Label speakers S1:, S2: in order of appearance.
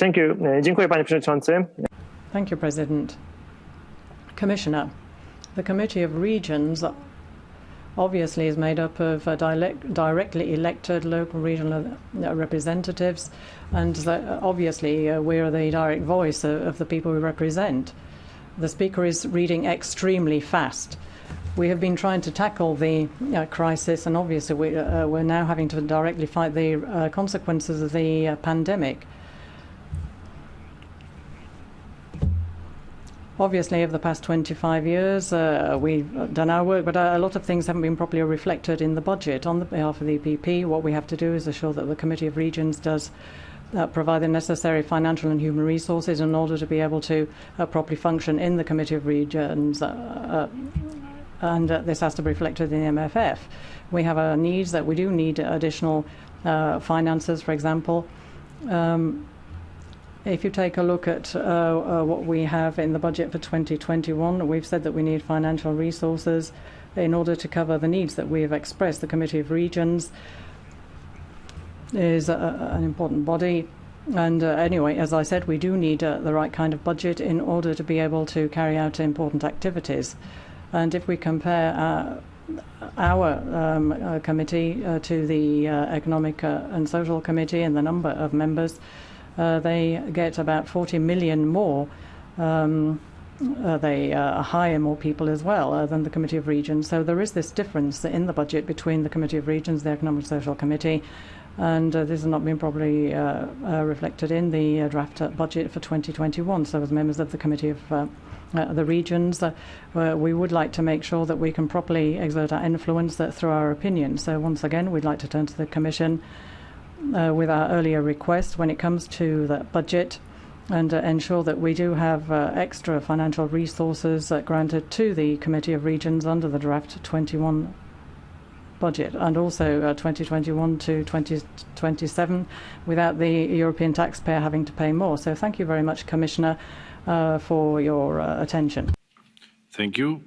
S1: Thank you. Dziękuję panie przewodniczący.
S2: Thank you, President. Commissioner, the Committee of Regions obviously is made up of uh, direct, directly elected local regional uh, representatives, and uh, obviously we're the direct voice of, of the people we represent. The Speaker is reading extremely fast. We have been trying to tackle the uh, crisis, and obviously we, uh, we're now having to directly fight the uh, consequences of the uh, pandemic. Obviously, over the past 25 years, uh, we've done our work, but a lot of things haven't been properly reflected in the budget. On the behalf of the EPP, what we have to do is assure that the Committee of Regions does uh, provide the necessary financial and human resources in order to be able to uh, properly function in the Committee of Regions. Uh, and uh, this has to be reflected in the MFF. We have our needs that we do need additional uh, finances, for example. Um, if you take a look at uh, uh, what we have in the budget for 2021, we've said that we need financial resources in order to cover the needs that we have expressed. The Committee of Regions is a, an important body. And uh, anyway, as I said, we do need uh, the right kind of budget in order to be able to carry out important activities. And if we compare uh, our um, uh, committee uh, to the uh, Economic and Social Committee and the number of members, they get about 40 million more. Um, they hire more people as well than the Committee of Regions. So there is this difference in the budget between the Committee of Regions, the Economic and Social Committee, and uh, this has not been properly uh, uh, reflected in the uh, draft uh, budget for 2021. So as members of the Committee of the regions, we would like to make sure that we can properly exert our influence through our opinion. So once again, we'd like to turn to the Commission with our earlier request when it comes to the budget and uh, ensure that we do have uh, extra financial resources uh, granted to the Committee of Regions under the draft 21 budget and also uh, 2021 to 2027 without the European taxpayer having to pay more. So thank you very much, Commissioner, uh, for your uh, attention.
S3: Thank you.